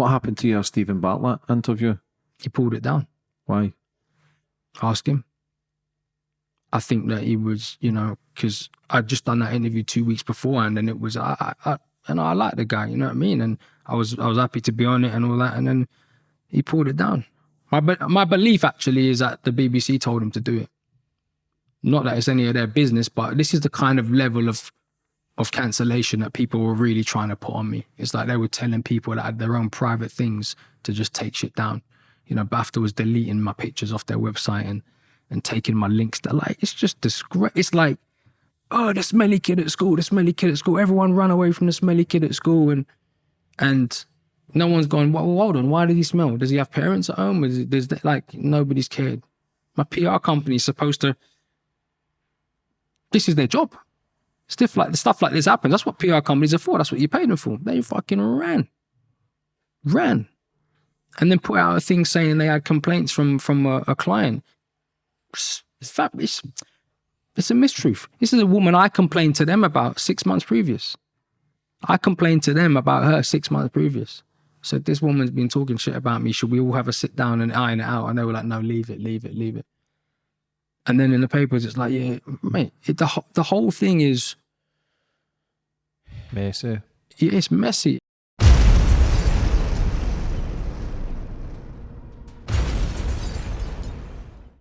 What happened to your Steven Bartlett interview? He pulled it down. Why? Ask him. I think that he was, you know, because I'd just done that interview two weeks before, and then it was, I, I, I and I like the guy, you know what I mean, and I was, I was happy to be on it and all that, and then he pulled it down. My, my belief actually is that the BBC told him to do it. Not that it's any of their business, but this is the kind of level of of cancellation that people were really trying to put on me. It's like they were telling people that had their own private things to just take shit down. You know, BAFTA was deleting my pictures off their website and and taking my links. They're like, it's just disgrace. It's like, oh, the smelly kid at school, the smelly kid at school. Everyone run away from the smelly kid at school, and and no one's gone. Well, hold on, why did he smell? Does he have parents at home? Is it, there's like nobody's cared. My PR company is supposed to. This is their job. Stuff like the stuff like this happens. That's what PR companies are for. That's what you pay them for. They fucking ran, ran, and then put out a thing saying they had complaints from from a, a client. It's, it's, it's a mistruth. This is a woman I complained to them about six months previous. I complained to them about her six months previous. So this woman's been talking shit about me. Should we all have a sit down and iron it out? And they were like, no, leave it, leave it, leave it. And then in the papers, it's like, yeah, mate, it, the, the whole thing is messy. It's messy.